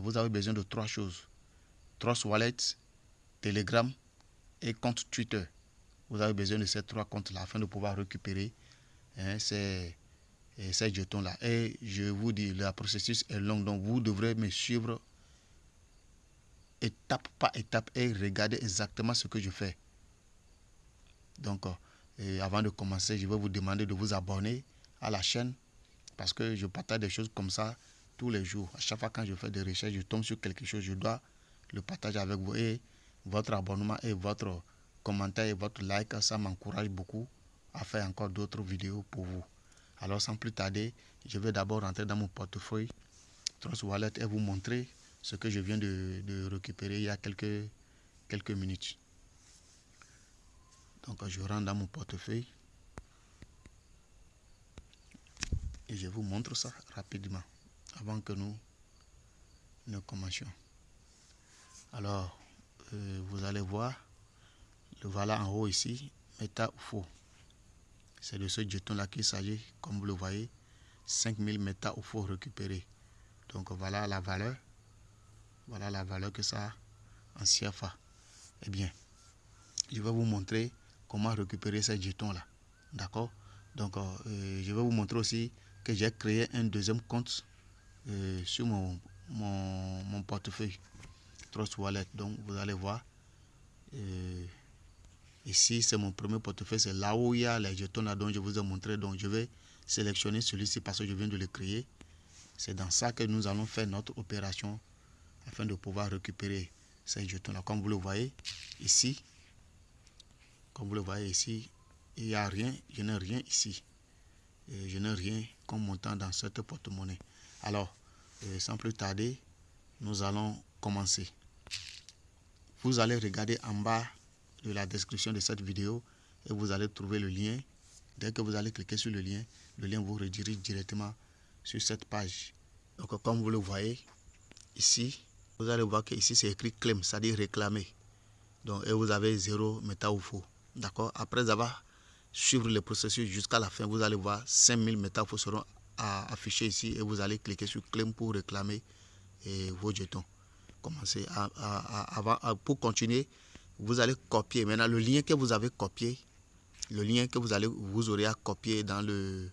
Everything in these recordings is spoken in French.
Vous avez besoin de trois choses. Trust Wallet, Telegram et compte Twitter. Vous avez besoin de ces trois comptes-là afin de pouvoir récupérer hein, ces, ces jetons-là. Et je vous dis, le processus est long, donc vous devrez me suivre étape par étape et regarder exactement ce que je fais. Donc, euh, avant de commencer, je vais vous demander de vous abonner à la chaîne parce que je partage des choses comme ça tous les jours. À chaque fois quand je fais des recherches, je tombe sur quelque chose, je dois le partager avec vous. Et votre abonnement et votre commentaire et votre like, ça m'encourage beaucoup à faire encore d'autres vidéos pour vous. Alors sans plus tarder, je vais d'abord rentrer dans mon portefeuille Trust Wallet et vous montrer ce que je viens de, récupérer il y a quelques, quelques minutes. Donc je rentre dans mon portefeuille et je vous montre ça rapidement avant que nous ne commencions. Alors, euh, vous allez voir, le voilà en haut ici, méta ou faux. C'est de ce jeton-là qu'il s'agit, comme vous le voyez, 5000 méta ou faux récupérés. Donc voilà la valeur. Voilà la valeur que ça a en CFA. Eh bien, je vais vous montrer comment récupérer ces jetons-là. D'accord? Donc, euh, je vais vous montrer aussi que j'ai créé un deuxième compte euh, sur mon, mon, portefeuille Trust Wallet. Donc, vous allez voir. Euh, ici, c'est mon premier portefeuille. C'est là où il y a les jetons là dont je vous ai montré. Donc, je vais sélectionner celui-ci parce que je viens de le créer. C'est dans ça que nous allons faire notre opération afin de pouvoir récupérer ces jetons-là. Comme vous le voyez ici, comme vous le voyez ici, il n'y a rien, je n'ai rien ici. Je n'ai rien comme montant dans cette porte-monnaie. Alors, euh, sans plus tarder, nous allons commencer. Vous allez regarder en bas de la description de cette vidéo et vous allez trouver le lien. Dès que vous allez cliquer sur le lien, le lien vous redirige directement sur cette page. Donc comme vous le voyez ici, vous allez voir que ici c'est écrit claim, c'est-à-dire réclamer. Donc et vous avez zéro méta ou faux. D'accord? Après avoir suivre le processus jusqu'à la fin, vous allez voir 5000 méta faux seront affiché ici et vous allez cliquer sur claim pour réclamer et vos jetons. Commencez à, pour continuer, vous allez copier. Maintenant, le lien que vous avez copié, le lien que vous allez vous aurez à copier dans le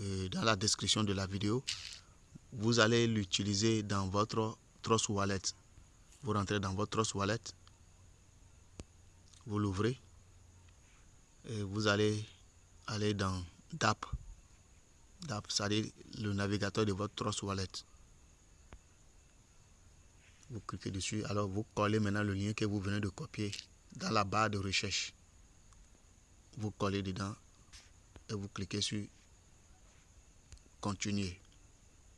euh, dans la description de la vidéo, vous allez l'utiliser dans votre Trust Wallet. Vous rentrez dans votre Trust Wallet, vous l'ouvrez et vous allez aller dans DAP c'est-à-dire le navigateur de votre Trust Wallet. Vous cliquez dessus, alors vous collez maintenant le lien que vous venez de copier dans la barre de recherche. Vous collez dedans et vous cliquez sur continuer.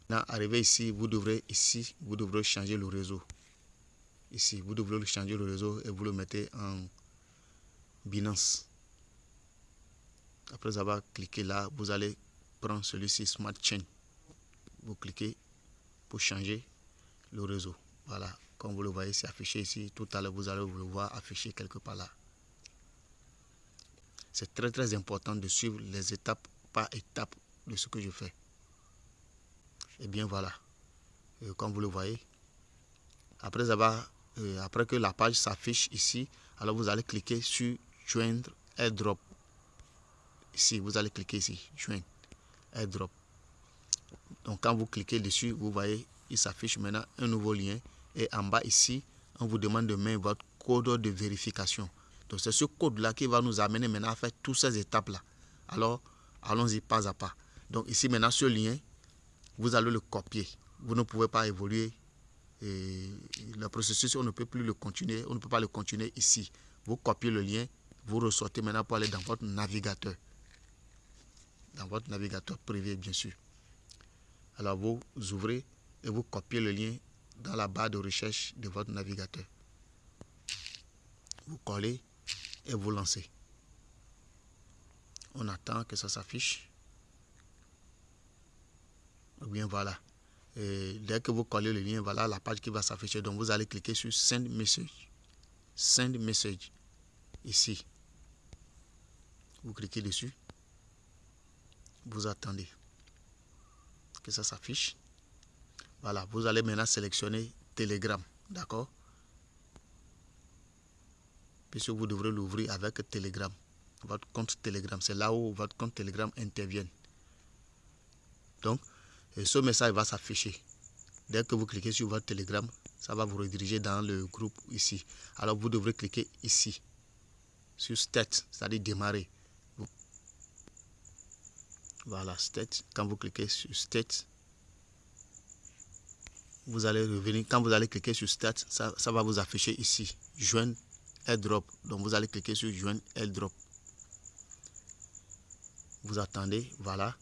Maintenant, arrivé ici, vous devrez ici, vous devrez changer le réseau. Ici, vous devrez changer le réseau et vous le mettez en Binance. Après avoir cliqué là, vous allez celui-ci Smart Chain. Vous cliquez pour changer le réseau. Voilà, comme vous le voyez, c'est affiché ici. Tout à l'heure, vous allez vous le voir affiché quelque part là. C'est très très important de suivre les étapes par étape de ce que je fais. Et bien voilà, euh, comme vous le voyez, après avoir, euh, après que la page s'affiche ici, alors vous allez cliquer sur joindre airdrop. Ici, vous allez cliquer ici, joindre airdrop. Donc quand vous cliquez dessus, vous voyez, il s'affiche maintenant un nouveau lien. Et en bas ici, on vous demande de mettre votre code de vérification. Donc c'est ce code-là qui va nous amener maintenant à faire toutes ces étapes-là. Alors, allons-y pas à pas. Donc ici maintenant, ce lien, vous allez le copier. Vous ne pouvez pas évoluer. Et le processus, on ne peut plus le continuer. On ne peut pas le continuer ici. Vous copiez le lien, vous ressortez maintenant pour aller dans votre navigateur dans votre navigateur privé, bien sûr. Alors, vous ouvrez et vous copiez le lien dans la barre de recherche de votre navigateur. Vous collez et vous lancez. On attend que ça s'affiche. Ou bien voilà. Et dès que vous collez le lien, voilà la page qui va s'afficher. Donc vous allez cliquer sur Send Message. Send Message. Ici. Vous cliquez dessus vous attendez que ça s'affiche. Voilà, vous allez maintenant sélectionner Telegram, d'accord? Puisque vous devrez l'ouvrir avec Telegram, votre compte Telegram. C'est là où votre compte Telegram intervient. Donc, ce message va s'afficher. Dès que vous cliquez sur votre Telegram, ça va vous rediriger dans le groupe ici. Alors, vous devrez cliquer ici, sur Start, c'est-à-dire démarrer. Voilà, Start. Quand vous cliquez sur Start, vous allez revenir. Quand vous allez cliquer sur Start, ça, va vous afficher ici, Joindre airdrop. Donc vous allez cliquer sur joindre airdrop. Vous attendez, voilà.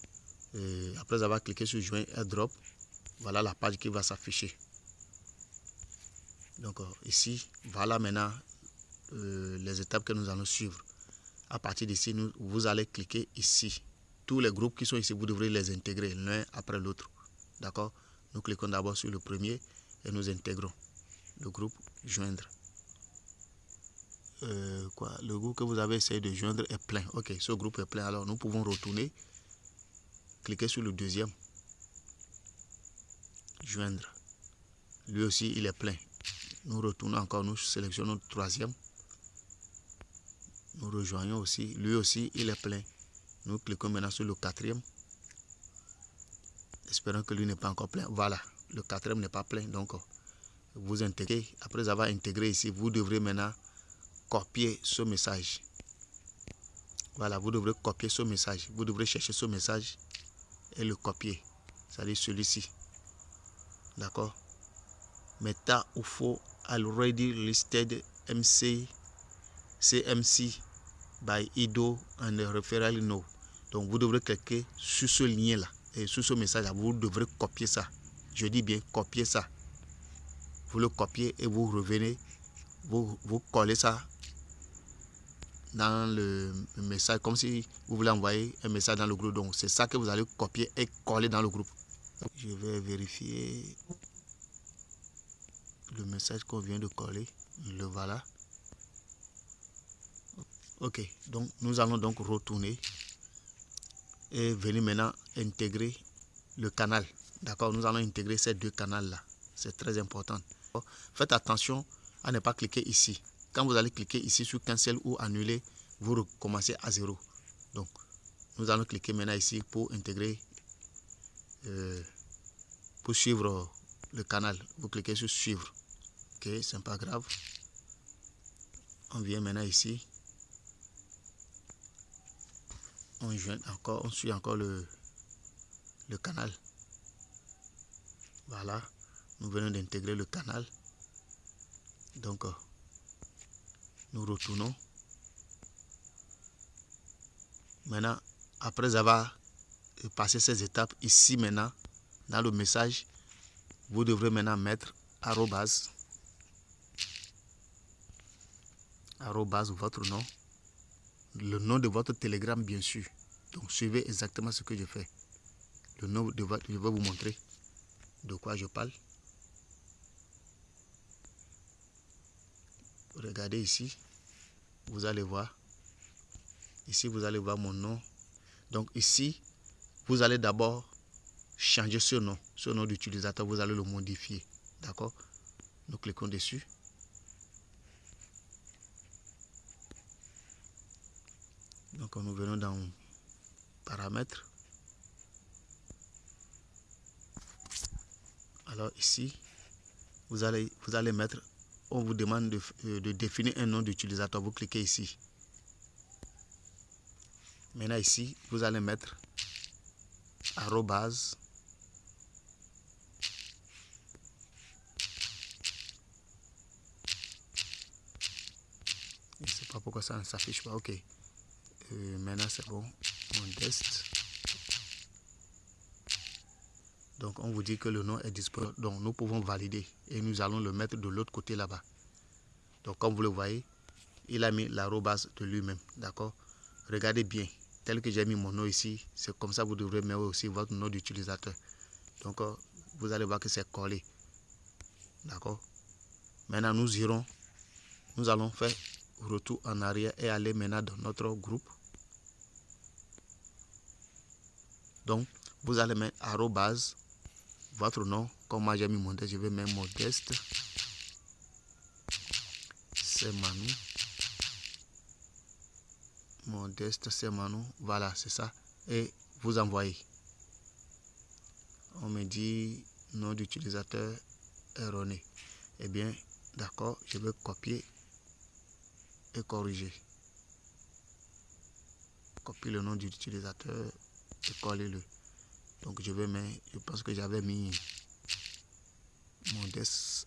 après avoir cliqué sur joindre airdrop, voilà la page qui va s'afficher. Donc euh, ici, voilà maintenant euh, les étapes que nous allons suivre. À partir d'ici, vous allez cliquer ici. Tous les groupes qui sont ici, vous devrez les intégrer l'un après l'autre. D'accord? Nous cliquons d'abord sur le premier et nous intégrons le groupe joindre. Euh, quoi, le groupe que vous avez essayé de joindre est plein. Ok, ce groupe est plein. Alors nous pouvons retourner. Cliquez sur le deuxième. Joindre. Lui aussi, il est plein. Nous retournons encore, nous sélectionnons le troisième. Nous rejoignons aussi. Lui aussi, il est plein. Nous cliquons maintenant sur le quatrième. Espérons que lui n'est pas encore plein. Voilà, le quatrième n'est pas plein. Donc, vous intégrez. Après avoir intégré ici, vous devrez maintenant copier ce message. Voilà, vous devrez copier ce message. Vous devrez chercher ce message et le copier. C'est-à-dire celui-ci. D'accord? Meta UFO already listed MC CMC by IDO and referral no. Donc vous devrez cliquer sur ce lien-là et sur ce message-là. Vous devrez copier ça. Je dis bien copier ça. Vous le copiez et vous revenez. Vous, vous collez ça dans le message, comme si vous voulez envoyer un message dans le groupe. Donc, c'est ça que vous allez copier et coller dans le groupe. Je vais vérifier le message qu'on vient de coller. Le voilà. Ok, donc nous allons donc retourner et venir maintenant intégrer le canal. D'accord, nous allons intégrer ces deux canaux-là. C'est très important. Faites attention à ne pas cliquer ici. Quand vous allez cliquer ici sur cancel ou annuler, vous recommencez à zéro. Donc, nous allons cliquer maintenant ici pour intégrer, euh, pour suivre le canal. Vous cliquez sur suivre. Ok, c'est pas grave. On vient maintenant ici. On, encore, on suit encore le, le canal. Voilà. Nous venons d'intégrer le canal. Donc, euh, nous retournons. Maintenant, après avoir passé ces étapes, ici maintenant, dans le message, vous devrez maintenant mettre arrobas, arrobas votre nom, le nom de votre télégramme bien sûr. Donc suivez exactement ce que je fais. Le nom de votre, je vais vous montrer de quoi je parle. regardez ici, vous allez voir. Ici, vous allez voir mon nom. Donc ici, vous allez d'abord changer ce nom. Ce nom d'utilisateur, vous allez le modifier. D'accord? Nous cliquons dessus. Donc nous venons dans paramètres. Alors ici, vous allez, vous allez mettre on vous demande euh, de, définir un nom d'utilisateur. Vous cliquez ici. Maintenant ici, vous allez mettre arrobase Je ne sais pas pourquoi ça ne s'affiche pas. Ok. Maintenant c'est bon. test. Donc on vous dit que le nom est disponible. Donc nous pouvons valider et nous allons le mettre de l'autre côté là-bas. Donc comme vous le voyez, il a mis l'arrobase de lui-même. D'accord? Regardez bien. Tel que j'ai mis mon nom ici, c'est comme ça que vous devrez mettre aussi votre nom d'utilisateur. Donc euh, vous allez voir que c'est collé. D'accord? Maintenant nous irons, nous allons faire retour en arrière et aller maintenant dans notre groupe. Donc vous allez mettre arrobase votre nom. Comme moi j'ai mis modeste, je vais mettre modeste. C'est Manu. Modeste, c'est Manu. Voilà, c'est ça. Et vous envoyez. On me dit nom d'utilisateur erroné. Eh bien, d'accord, je vais copier et corriger. Copier le nom d'utilisateur et coller le. Donc je vais mettre, je pense que j'avais mis modeste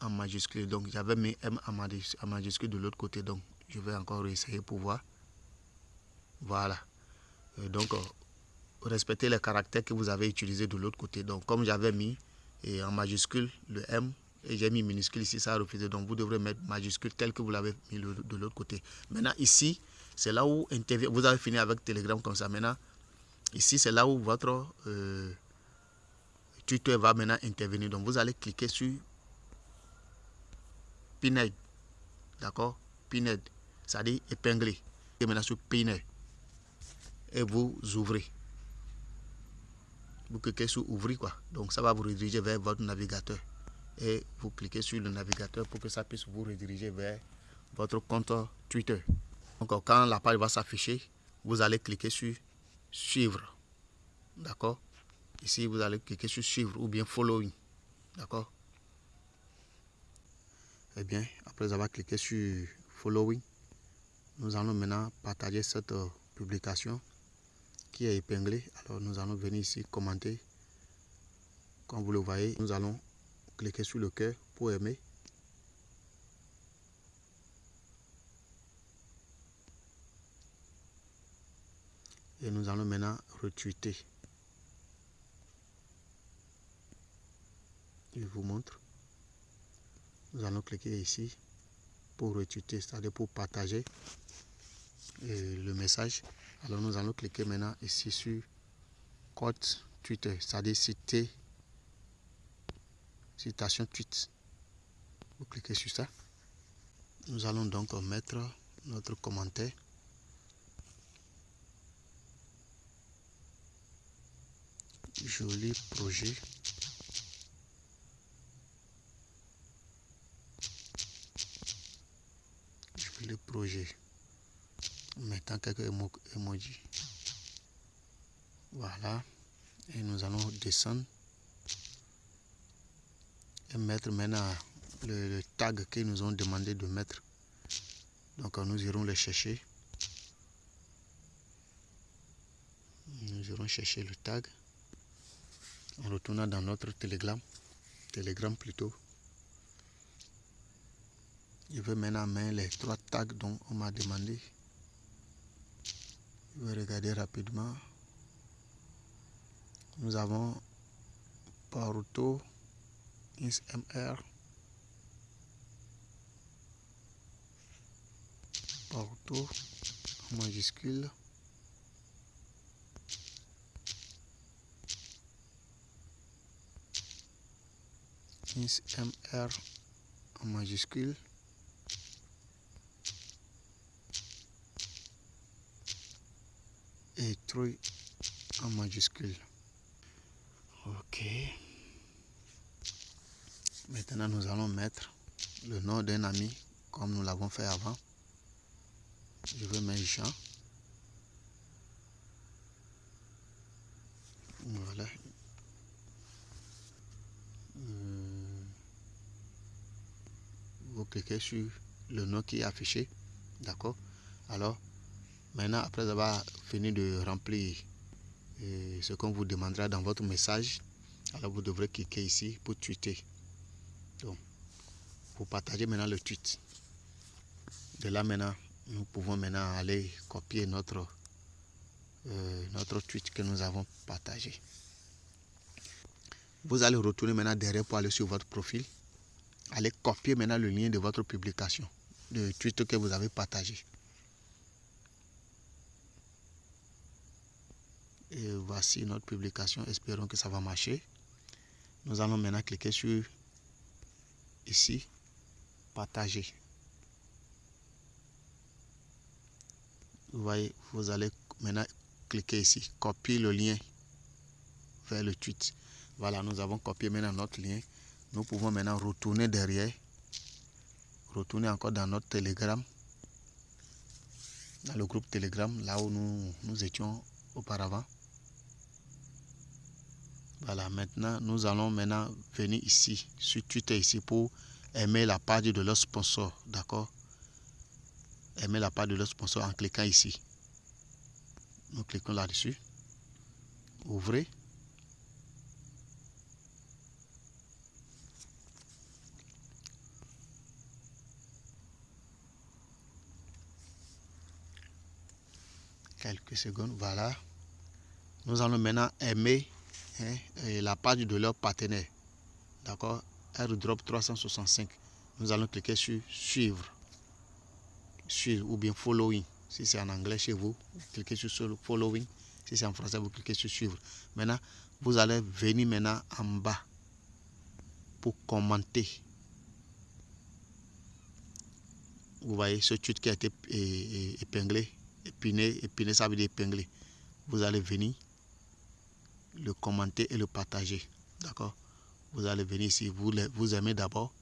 en majuscule. Donc j'avais mis M en majuscule de l'autre côté. Donc je vais encore essayer pour voir. Voilà. donc respectez les caractères que vous avez utilisés de l'autre côté. Donc comme j'avais mis en majuscule le M et j'ai mis minuscule ici, ça a refusé. Donc vous devrez mettre majuscule tel que vous l'avez mis de l'autre côté. Maintenant ici, c'est là où. Vous avez fini avec Telegram comme ça. Maintenant, ici, c'est là où votre euh, Twitter va maintenant intervenir. Donc vous allez cliquer sur Pinhead. D'accord? Pinhead. C'est-à-dire épingler. Et maintenant sur Pinhead. Et vous ouvrez. Vous cliquez sur ouvrir quoi. Donc ça va vous rediriger vers votre navigateur. Et vous cliquez sur le navigateur pour que ça puisse vous rediriger vers votre compte Twitter. Quand la page va s'afficher, vous allez cliquer sur suivre. D'accord? Ici, vous allez cliquer sur suivre ou bien following. D'accord? Eh bien, après avoir cliqué sur following, nous allons maintenant partager cette euh, publication qui est épinglée. Alors, nous allons venir ici commenter. Comme vous le voyez, nous allons cliquer sur le cœur pour aimer. Et nous allons maintenant retweeter. Je vous montre. Nous allons cliquer ici pour retweeter, c'est-à-dire pour partager le message. Alors nous allons cliquer maintenant ici sur code Twitter, c'est-à-dire citer, citation tweet. Vous cliquez sur ça. Nous allons donc mettre notre commentaire. Joli projet. Joli projet. Mettant quelques emojis. Voilà. Et nous allons descendre. Et mettre maintenant le, le tag qu'ils nous ont demandé de mettre. Donc nous irons le chercher. Nous irons chercher le tag en retournant dans notre Telegram, Telegram plutôt. Je vais maintenant mettre les trois tags dont on m'a demandé. Je vais regarder rapidement. Nous avons Paruto, InsMR, Paruto en MR en majuscule. Et Troy en majuscule. Ok. Maintenant, nous allons mettre le nom d'un ami comme nous l'avons fait avant. Je vais mettre Jean. Voilà, cliquez sur le nom qui est affiché. D'accord? Alors, maintenant, après avoir fini de remplir euh, ce qu'on vous demandera dans votre message, alors vous devrez cliquer ici pour tweeter. Donc, pour partager maintenant le tweet. De là maintenant, nous pouvons maintenant aller copier notre, euh, notre tweet que nous avons partagé. Vous allez retourner maintenant derrière pour aller sur votre profil allez copier maintenant le lien de votre publication, de tweet que vous avez partagé. Et voici notre publication. Espérons que ça va marcher. Nous allons maintenant cliquer sur ici, partager. Vous voyez, vous allez maintenant cliquer ici, copier le lien vers le tweet. Voilà, nous avons copié maintenant notre lien. Nous pouvons maintenant retourner derrière. Retourner encore dans notre Telegram. Dans le groupe Telegram, là où nous, nous étions auparavant. Voilà, maintenant, nous allons maintenant venir ici, sur Twitter ici, pour aimer la page de leur sponsor. D'accord? Aimer la page de leur sponsor en cliquant ici. Nous cliquons là-dessus. Ouvrez. Quelques secondes, voilà. Nous allons maintenant aimer hein, la page de leur partenaire. D'accord? AirDrop 365. Nous allons cliquer sur suivre. Suivre ou bien following. Si c'est en anglais chez vous, cliquez sur following. Si c'est en français, vous cliquez sur suivre. Maintenant, vous allez venir maintenant en bas pour commenter. Vous voyez ce tweet qui a été épinglé, épiné, épiné, ça veut dire épinglé. Vous allez venir le commenter et le partager. D'accord? Vous allez venir ici, vous, vous aimez d'abord.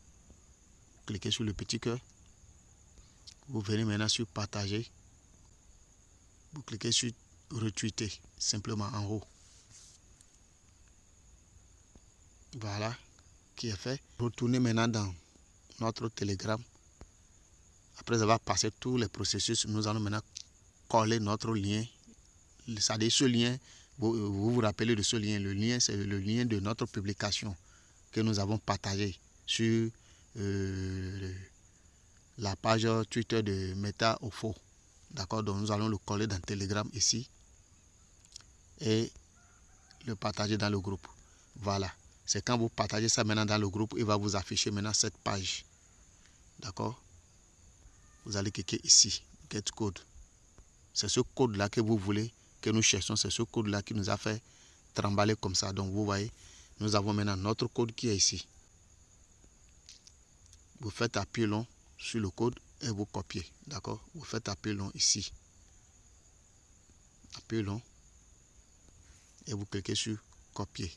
Cliquez sur le petit cœur. Vous venez maintenant sur partager. Vous cliquez sur retweeter, simplement en haut. Voilà, qui est fait. Retournez maintenant dans notre Telegram. Après avoir passé tous les processus, nous allons maintenant coller notre lien. C'est-à-dire ce lien vous, vous, rappelez de ce lien. Le lien, c'est le lien de notre publication que nous avons partagé sur euh, la page Twitter de Meta Ofo. D'accord? Donc nous allons le coller dans Telegram ici et le partager dans le groupe. Voilà. C'est quand vous partagez ça maintenant dans le groupe, il va vous afficher maintenant cette page. D'accord? Vous allez cliquer ici, Get Code. C'est ce code-là que vous voulez que nous cherchons, c'est ce code-là qui nous a fait trembler comme ça. Donc vous voyez, nous avons maintenant notre code qui est ici. Vous faites appui long sur le code et vous copiez. D'accord? Vous faites appui long ici. Appui long. Et vous cliquez sur copier.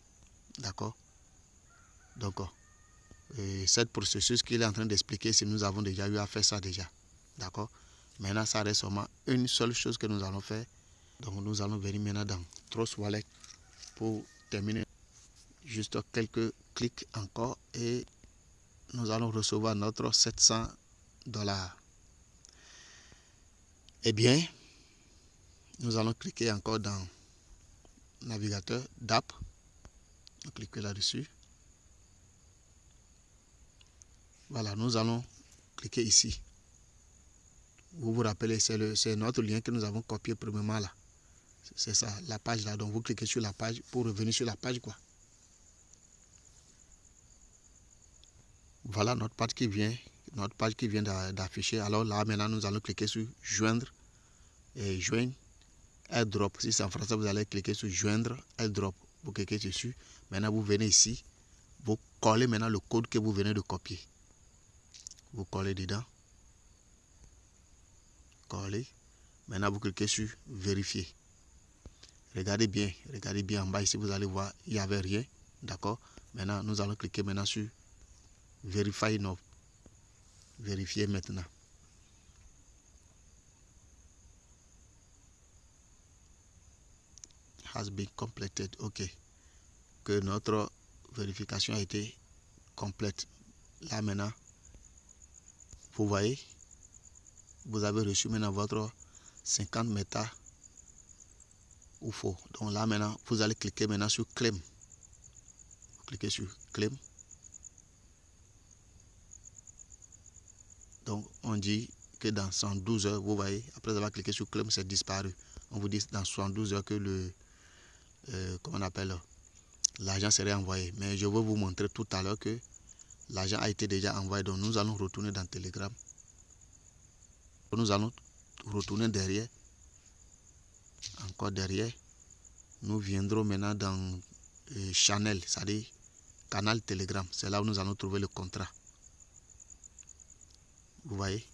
D'accord? Donc, et cette processus qu'il est en train d'expliquer, si nous avons déjà eu à faire ça déjà. D'accord? Maintenant, ça reste seulement une seule chose que nous allons faire donc nous allons venir maintenant dans Trust Wallet pour terminer. Juste quelques clics encore et nous allons recevoir notre 700 dollars. Eh bien, nous allons cliquer encore dans navigateur d'app. Cliquez là-dessus. Voilà, nous allons cliquer ici. Vous vous rappelez, c'est notre lien que nous avons copié premièrement là. C'est ça, la page là. Donc vous cliquez sur la page pour revenir sur la page quoi. Voilà notre page qui vient, notre page qui vient d'afficher. Alors là maintenant nous allons cliquer sur joindre et joindre airdrop. Si c'est en français, vous allez cliquer sur joindre airdrop. Vous cliquez dessus. Maintenant vous venez ici. Vous collez maintenant le code que vous venez de copier. Vous collez dedans. Collez. Maintenant vous cliquez sur vérifier. Regardez bien, regardez bien en bas ici, vous allez voir, il n'y avait rien. D'accord? Maintenant, nous allons cliquer maintenant sur Verify Now. Vérifier maintenant. Has been completed. OK. Que notre vérification a été complète. Là maintenant, vous voyez, vous avez reçu maintenant votre 50 métas ou faux. Donc là maintenant, vous allez cliquer maintenant sur claim. Vous cliquez sur claim. Donc on dit que dans 112 heures, vous voyez, après avoir cliqué sur claim, c'est disparu. On vous dit dans 72 heures que le, euh, comment on appelle, l'argent serait envoyé. Mais je vais vous montrer tout à l'heure que l'argent a été déjà envoyé. Donc nous allons retourner dans Telegram. Nous allons retourner derrière encore derrière, nous viendrons maintenant dans euh, Channel, c'est-à-dire canal Telegram. C'est là où nous allons trouver le contrat. Vous voyez?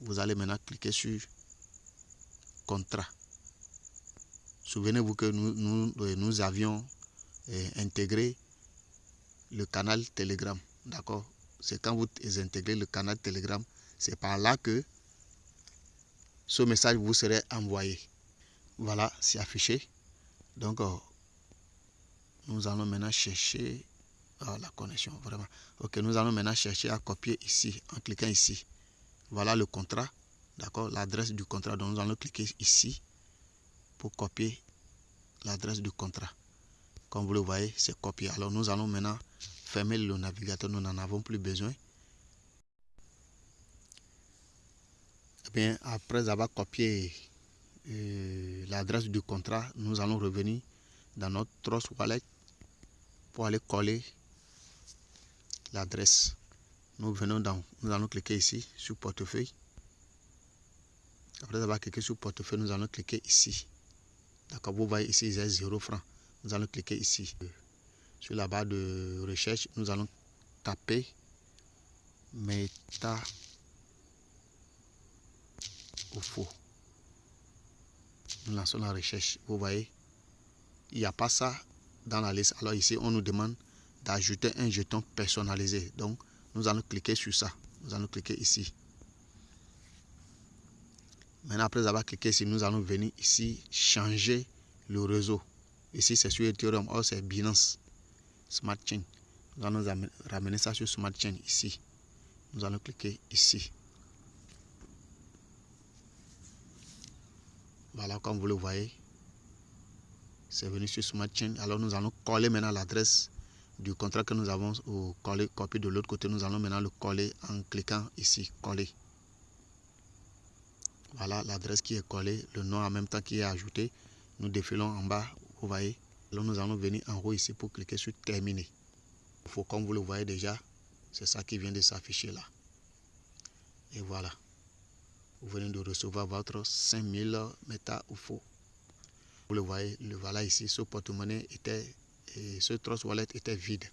Vous allez maintenant cliquer sur contrat. Souvenez-vous que nous, nous, euh, nous avions euh, intégré le canal Telegram. D'accord? C'est quand vous intégrez le canal Telegram, c'est par là que ce message vous serait envoyé. Voilà, c'est affiché. Donc, nous allons maintenant chercher ah, la connexion, vraiment. Ok, nous allons maintenant chercher à copier ici, en cliquant ici. Voilà le contrat, d'accord, l'adresse du contrat. Donc, nous allons cliquer ici pour copier l'adresse du contrat. Comme vous le voyez, c'est copié. Alors, nous allons maintenant fermer le navigateur. Nous n'en avons plus besoin. Bien, après avoir copié euh, l'adresse du contrat, nous allons revenir dans notre Trust Wallet pour aller coller l'adresse. Nous venons dans, nous allons cliquer ici sur portefeuille. Après avoir cliqué sur portefeuille, nous allons cliquer ici. D'accord, vous voyez ici, il y a 0 francs. Nous allons cliquer ici. Sur la barre de recherche, nous allons taper Meta faux. Nous lançons la recherche. Vous voyez, il n'y a pas ça dans la liste. Alors ici, on nous demande d'ajouter un jeton personnalisé. Donc, nous allons cliquer sur ça. Nous allons cliquer ici. Maintenant, après avoir cliqué ici, nous allons venir ici changer le réseau. Ici, c'est sur Ethereum. Or, c'est Binance Smart Chain. Nous allons ramener ça sur Smart Chain ici. Nous allons cliquer ici. Voilà, comme vous le voyez, c'est venu sur Smart Chain. Alors, nous allons coller maintenant l'adresse du contrat que nous avons ou coller, copier de l'autre côté. Nous allons maintenant le coller en cliquant ici, coller. Voilà l'adresse qui est collée, le nom en même temps qui est ajouté. Nous défilons en bas, vous voyez. Alors nous allons venir en haut ici pour cliquer sur terminer. Il faut, comme vous le voyez déjà, c'est ça qui vient de s'afficher là. Et voilà. Vous venez de recevoir votre 5000 méta ou faux. Vous le voyez, le voilà ici, ce porte-monnaie était, et ce trust wallet était vide.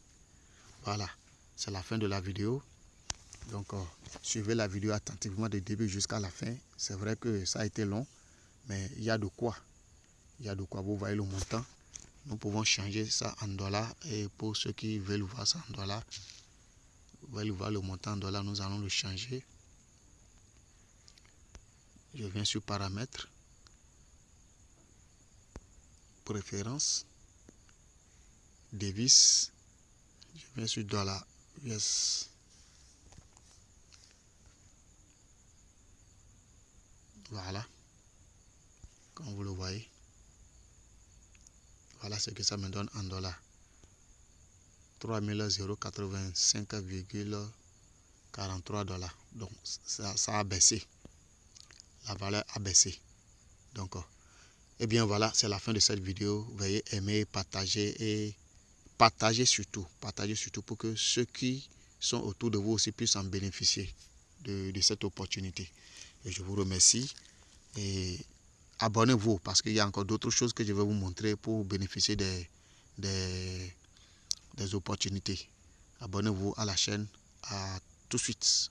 Voilà, c'est la fin de la vidéo. Donc, euh, suivez la vidéo attentivement du début jusqu'à la fin. C'est vrai que ça a été long, mais il y a de quoi. Il y a de quoi. Vous voyez le montant. Nous pouvons changer ça en dollars. Et pour ceux qui veulent voir ça en dollars, veulent voir le montant en dollars, nous allons le changer. Je viens sur paramètres. Préférence. Devis. Je viens sur dollar US. Voilà. Comme vous le voyez. Voilà ce que ça me donne en dollars. 3085,43 dollars. Donc ça, ça, a baissé. La valeur a baissé. Donc, et eh bien voilà, c'est la fin de cette vidéo. Veuillez aimer, partager et partager surtout. Partager surtout pour que ceux qui sont autour de vous aussi puissent en bénéficier de, de cette opportunité. Et je vous remercie. Et abonnez-vous parce qu'il y a encore d'autres choses que je vais vous montrer pour bénéficier des, des, des opportunités. Abonnez-vous à la chaîne. À tout de suite.